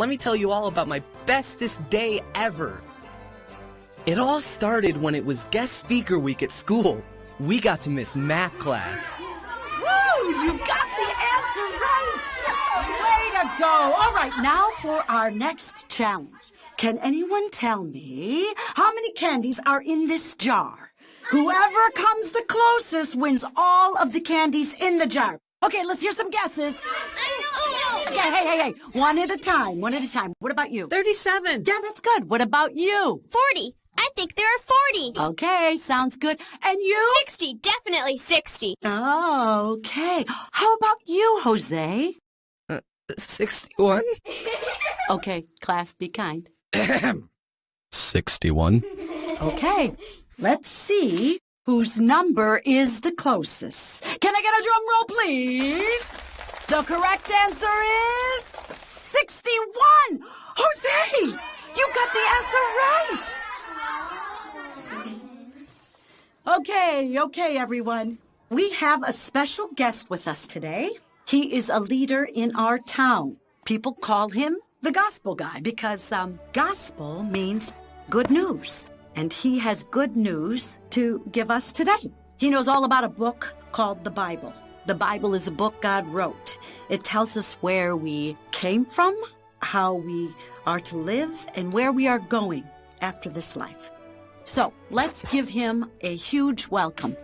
let me tell you all about my bestest day ever. It all started when it was guest speaker week at school. We got to miss math class. Woo! You got the answer right! Way to go! All right, now for our next challenge. Can anyone tell me how many candies are in this jar? Whoever comes the closest wins all of the candies in the jar. Okay, let's hear some guesses. Okay, hey, hey, hey. One at a time, one at a time. What about you? 37. Yeah, that's good. What about you? 40. I think there are 40. Okay, sounds good. And you? 60. Definitely 60. Okay. How about you, Jose? Uh, 61? Okay, class, be kind. 61. Okay, let's see whose number is the closest. Can I get a drum roll, please? The correct answer is 61. Jose, you got the answer right. Okay, okay, everyone. We have a special guest with us today. He is a leader in our town. People call him the gospel guy because um, gospel means good news. And he has good news to give us today. He knows all about a book called the Bible. The Bible is a book God wrote. It tells us where we came from, how we are to live, and where we are going after this life. So let's give him a huge welcome.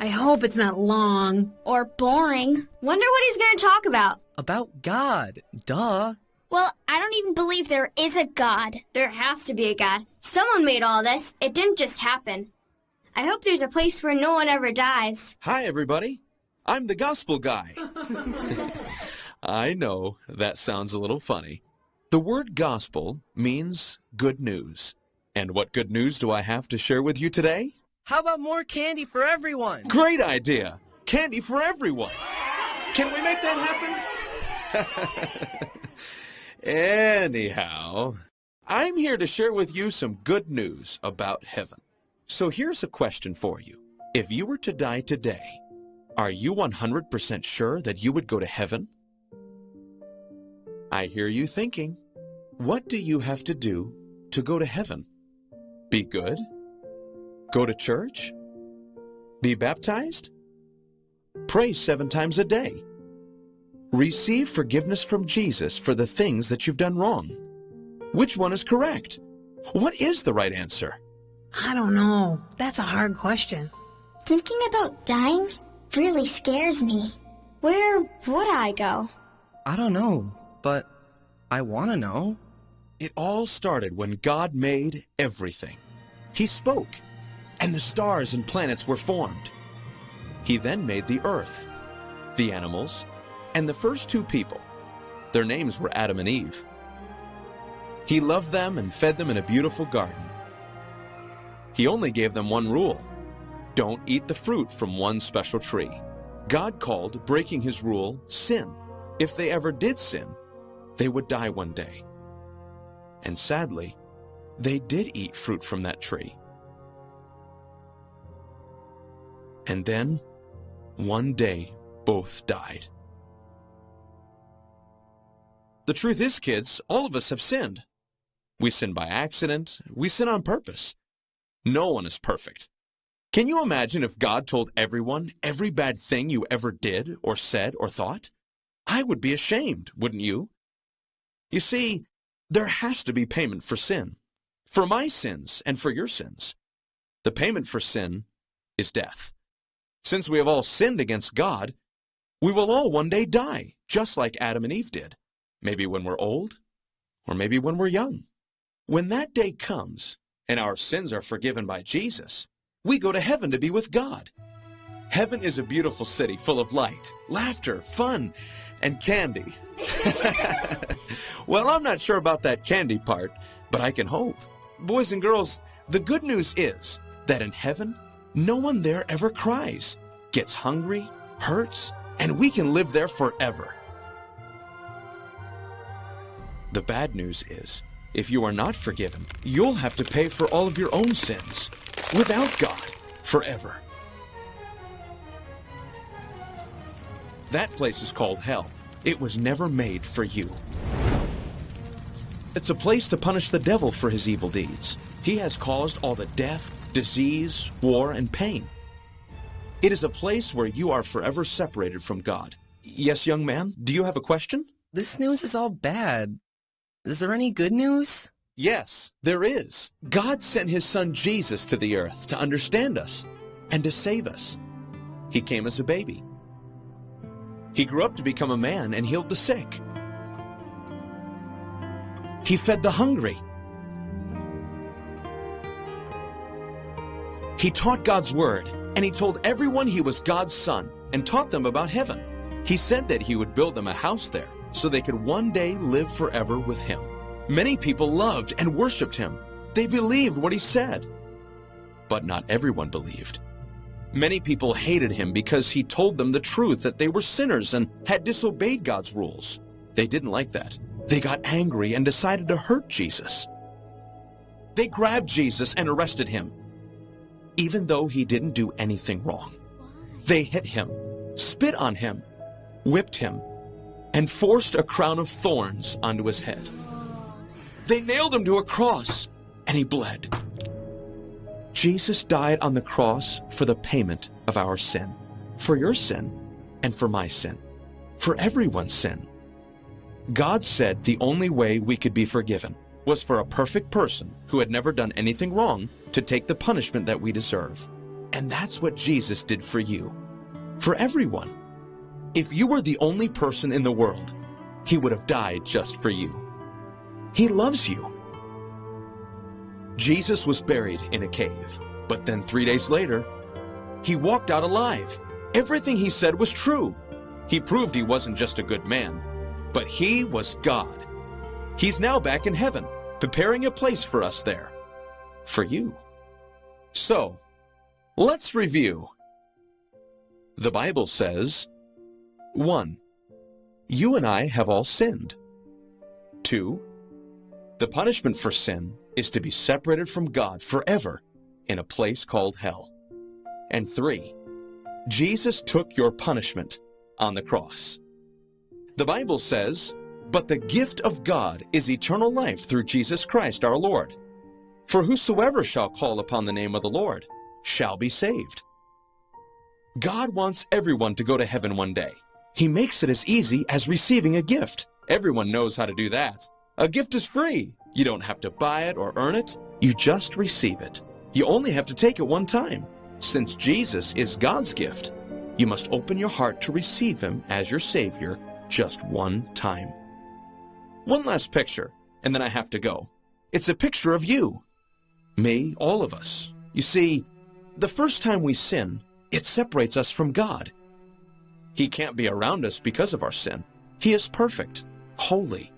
I hope it's not long. Or boring. Wonder what he's going to talk about. About God. Duh. Well, I don't even believe there is a God. There has to be a God. Someone made all this. It didn't just happen. I hope there's a place where no one ever dies. Hi, everybody. I'm the gospel guy. I know that sounds a little funny. The word gospel means good news. And what good news do I have to share with you today? How about more candy for everyone? Great idea! Candy for everyone! Can we make that happen? Anyhow, I'm here to share with you some good news about heaven. So here's a question for you. If you were to die today, are you 100% sure that you would go to heaven? I hear you thinking, what do you have to do to go to heaven? Be good? Go to church? Be baptized? Pray seven times a day? Receive forgiveness from Jesus for the things that you've done wrong? Which one is correct? What is the right answer? I don't know. That's a hard question. Thinking about dying really scares me. Where would I go? I don't know, but I want to know. It all started when God made everything. He spoke, and the stars and planets were formed. He then made the earth, the animals, and the first two people. Their names were Adam and Eve. He loved them and fed them in a beautiful garden. He only gave them one rule. Don't eat the fruit from one special tree. God called breaking his rule sin. If they ever did sin, they would die one day. And sadly, they did eat fruit from that tree. And then, one day, both died. The truth is, kids, all of us have sinned. We sin by accident, we sin on purpose. No one is perfect. Can you imagine if God told everyone every bad thing you ever did, or said, or thought? I would be ashamed, wouldn't you? You see, there has to be payment for sin. For my sins and for your sins. The payment for sin is death. Since we have all sinned against God, we will all one day die, just like Adam and Eve did. Maybe when we're old, or maybe when we're young. When that day comes, and our sins are forgiven by Jesus, we go to heaven to be with God. Heaven is a beautiful city full of light, laughter, fun, and candy. well, I'm not sure about that candy part, but I can hope. Boys and girls, the good news is that in heaven, no one there ever cries, gets hungry, hurts, and we can live there forever. The bad news is, if you are not forgiven, you'll have to pay for all of your own sins, without God, forever. That place is called hell. It was never made for you. It's a place to punish the devil for his evil deeds. He has caused all the death, disease, war, and pain. It is a place where you are forever separated from God. Yes, young man, do you have a question? This news is all bad. Is there any good news? Yes, there is. God sent his son Jesus to the earth to understand us and to save us. He came as a baby. He grew up to become a man and healed the sick. He fed the hungry. He taught God's word, and he told everyone he was God's son and taught them about heaven. He said that he would build them a house there so they could one day live forever with him. Many people loved and worshiped him. They believed what he said. But not everyone believed. Many people hated him because he told them the truth that they were sinners and had disobeyed God's rules. They didn't like that. They got angry and decided to hurt Jesus. They grabbed Jesus and arrested him, even though he didn't do anything wrong. They hit him, spit on him, whipped him, and forced a crown of thorns onto his head. They nailed him to a cross, and he bled. Jesus died on the cross for the payment of our sin, for your sin, and for my sin, for everyone's sin. God said the only way we could be forgiven was for a perfect person who had never done anything wrong to take the punishment that we deserve. And that's what Jesus did for you, for everyone. If you were the only person in the world, he would have died just for you. He loves you. Jesus was buried in a cave, but then three days later, he walked out alive. Everything he said was true. He proved he wasn't just a good man, but he was God. He's now back in heaven, preparing a place for us there. For you. So, let's review. The Bible says, 1. You and I have all sinned. 2. The punishment for sin is to be separated from God forever in a place called hell. And three, Jesus took your punishment on the cross. The Bible says, But the gift of God is eternal life through Jesus Christ our Lord. For whosoever shall call upon the name of the Lord shall be saved. God wants everyone to go to heaven one day. He makes it as easy as receiving a gift. Everyone knows how to do that. A gift is free. You don't have to buy it or earn it. You just receive it. You only have to take it one time. Since Jesus is God's gift, you must open your heart to receive him as your Savior just one time. One last picture, and then I have to go. It's a picture of you. Me, all of us. You see, the first time we sin, it separates us from God. He can't be around us because of our sin. He is perfect, holy,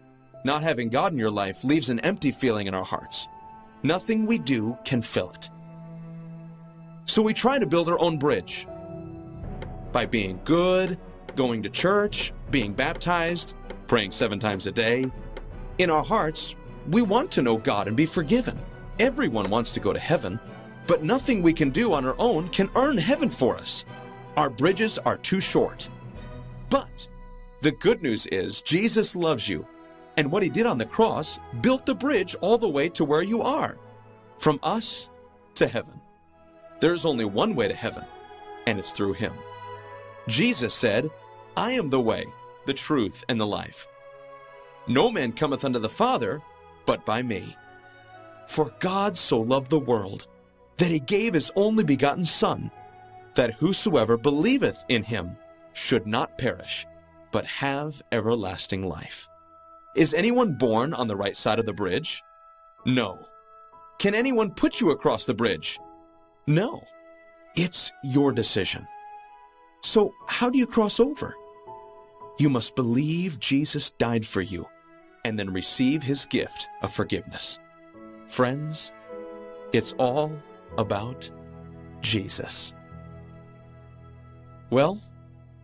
not having God in your life leaves an empty feeling in our hearts. Nothing we do can fill it. So we try to build our own bridge by being good, going to church, being baptized, praying seven times a day. In our hearts, we want to know God and be forgiven. Everyone wants to go to heaven, but nothing we can do on our own can earn heaven for us. Our bridges are too short. But the good news is Jesus loves you and what he did on the cross built the bridge all the way to where you are, from us to heaven. There's only one way to heaven, and it's through him. Jesus said, I am the way, the truth, and the life. No man cometh unto the Father but by me. For God so loved the world that he gave his only begotten Son, that whosoever believeth in him should not perish, but have everlasting life. Is anyone born on the right side of the bridge? No. Can anyone put you across the bridge? No. It's your decision. So how do you cross over? You must believe Jesus died for you and then receive his gift of forgiveness. Friends, it's all about Jesus. Well,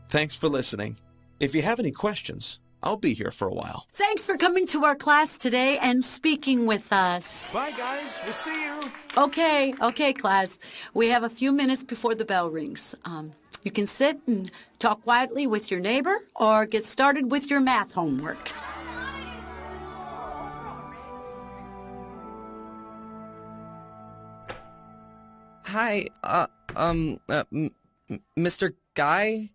thanks for listening. If you have any questions, I'll be here for a while. Thanks for coming to our class today and speaking with us. Bye, guys. We'll see you. Okay, okay, class. We have a few minutes before the bell rings. Um, You can sit and talk quietly with your neighbor or get started with your math homework. Hi, uh, um, uh, m- m- Mr. Guy?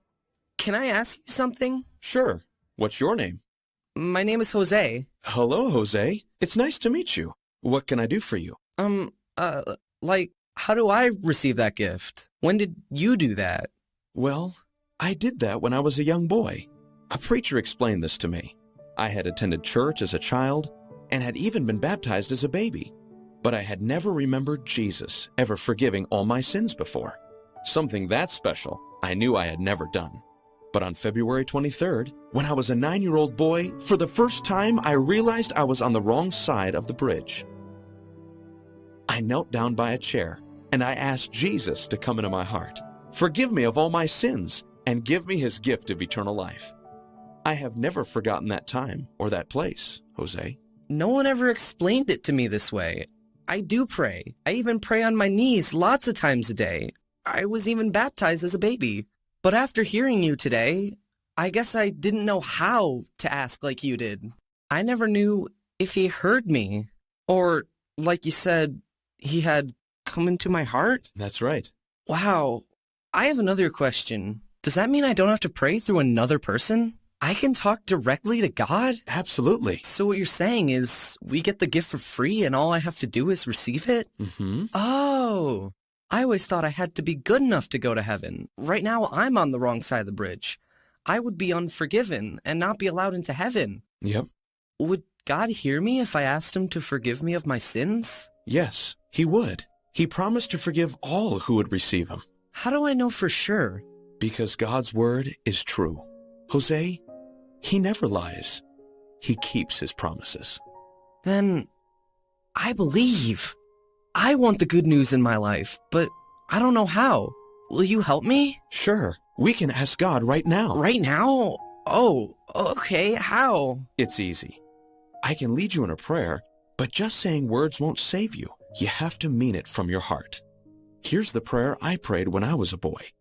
Can I ask you something? Sure. What's your name? My name is Jose. Hello, Jose. It's nice to meet you. What can I do for you? Um, uh, like, how do I receive that gift? When did you do that? Well, I did that when I was a young boy. A preacher explained this to me. I had attended church as a child and had even been baptized as a baby. But I had never remembered Jesus ever forgiving all my sins before. Something that special I knew I had never done. But on February 23rd, when I was a nine-year-old boy, for the first time I realized I was on the wrong side of the bridge. I knelt down by a chair and I asked Jesus to come into my heart, forgive me of all my sins, and give me his gift of eternal life. I have never forgotten that time or that place, Jose. No one ever explained it to me this way. I do pray. I even pray on my knees lots of times a day. I was even baptized as a baby. But after hearing you today, I guess I didn't know how to ask like you did. I never knew if he heard me. Or, like you said, he had come into my heart. That's right. Wow. I have another question. Does that mean I don't have to pray through another person? I can talk directly to God? Absolutely. So what you're saying is we get the gift for free and all I have to do is receive it? Mm-hmm. Oh, I always thought I had to be good enough to go to heaven. Right now I'm on the wrong side of the bridge. I would be unforgiven and not be allowed into heaven. Yep. Would God hear me if I asked him to forgive me of my sins? Yes, he would. He promised to forgive all who would receive him. How do I know for sure? Because God's word is true. Jose, he never lies. He keeps his promises. Then I believe. I want the good news in my life, but I don't know how. Will you help me? Sure, we can ask God right now. Right now? Oh, okay, how? It's easy. I can lead you in a prayer, but just saying words won't save you. You have to mean it from your heart. Here's the prayer I prayed when I was a boy.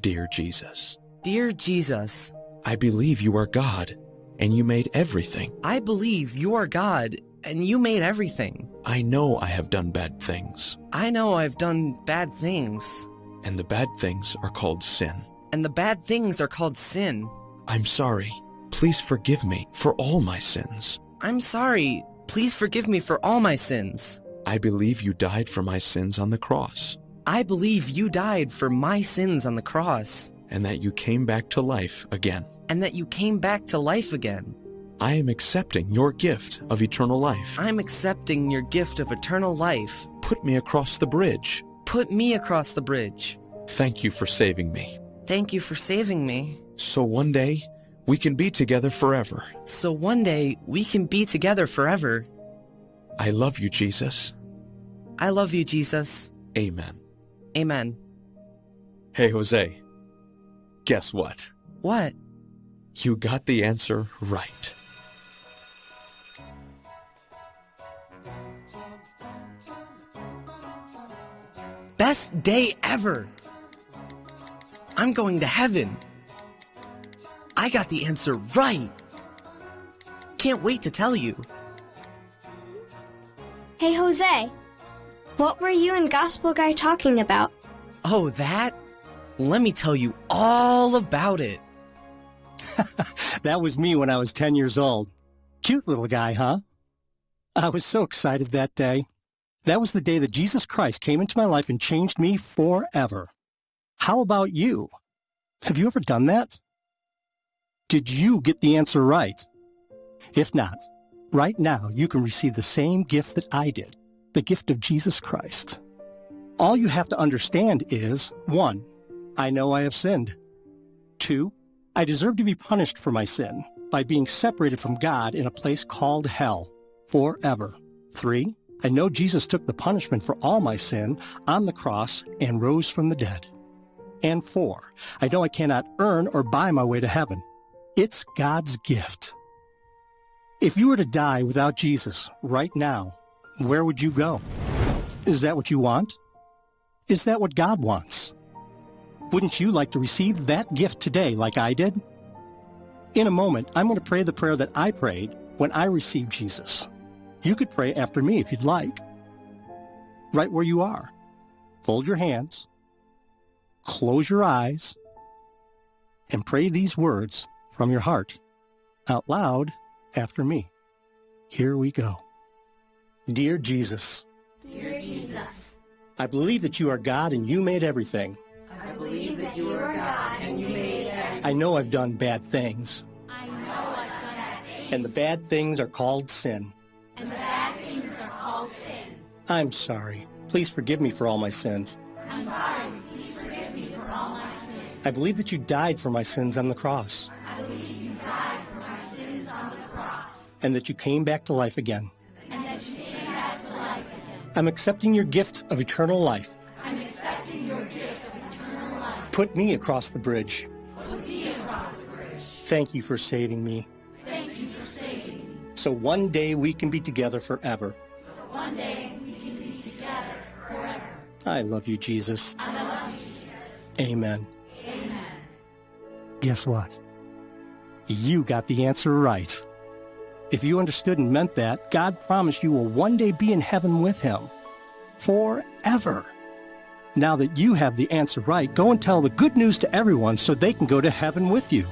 Dear Jesus, Dear Jesus, I believe you are God, and you made everything. I believe you are God and you made everything. I know I have done bad things, I know I've done bad things, and the bad things are called sin. and the bad things are called sin. I'm sorry. Please forgive me for all my sins. I'm sorry. Please forgive me for all my sins. I believe you died for my sins on the cross, I believe you died for my sins on the cross, and that you came back to life again. and that you came back to life again. I am accepting your gift of eternal life. I'm accepting your gift of eternal life. Put me across the bridge. Put me across the bridge. Thank you for saving me. Thank you for saving me. So one day, we can be together forever. So one day we can be together forever. I love you, Jesus. I love you, Jesus. Amen. Amen. Hey, Jose. Guess what? What? You got the answer right. Best day ever. I'm going to heaven. I got the answer right. Can't wait to tell you. Hey, Jose. What were you and Gospel Guy talking about? Oh, that? Let me tell you all about it. That was me when I was 10 years old. Cute little guy, huh? I was so excited that day. That was the day that Jesus Christ came into my life and changed me forever. How about you? Have you ever done that? Did you get the answer right? If not, right now you can receive the same gift that I did, the gift of Jesus Christ. All you have to understand is 1. I know I have sinned. 2. I deserve to be punished for my sin by being separated from God in a place called hell forever. 3. I know Jesus took the punishment for all my sin on the cross and rose from the dead. And 4. I know I cannot earn or buy my way to heaven. It's God's gift. If you were to die without Jesus right now, where would you go? Is that what you want? Is that what God wants? Wouldn't you like to receive that gift today like I did? In a moment, I'm going to pray the prayer that I prayed when I received Jesus. You could pray after me if you'd like. Right where you are. Fold your hands, close your eyes, and pray these words from your heart out loud after me. Here we go. Dear Jesus, Dear Jesus, I believe that you are God and you made everything. I believe that you are God and you made everything. I know I've done bad things, I know I've done bad things, and the bad things are called sin. I'm sorry. Please forgive me for all my sins. I'm sorry. Please forgive me for all my sins. I believe that you died for my sins on the cross, I believe you died for my sins on the cross, and that you came back to life again. and that you came back to life again. I'm accepting your gift of eternal life. I'm accepting your gift of eternal life. Put me across the bridge. Put me across the bridge. Thank you for saving me. Thank you for saving me. So one day we can be together forever. So one day I love you, Jesus. I love you, Jesus. Amen. Amen. Guess what? You got the answer right. If you understood and meant that, God promised you will one day be in heaven with Him. Forever. Now that you have the answer right, go and tell the good news to everyone so they can go to heaven with you.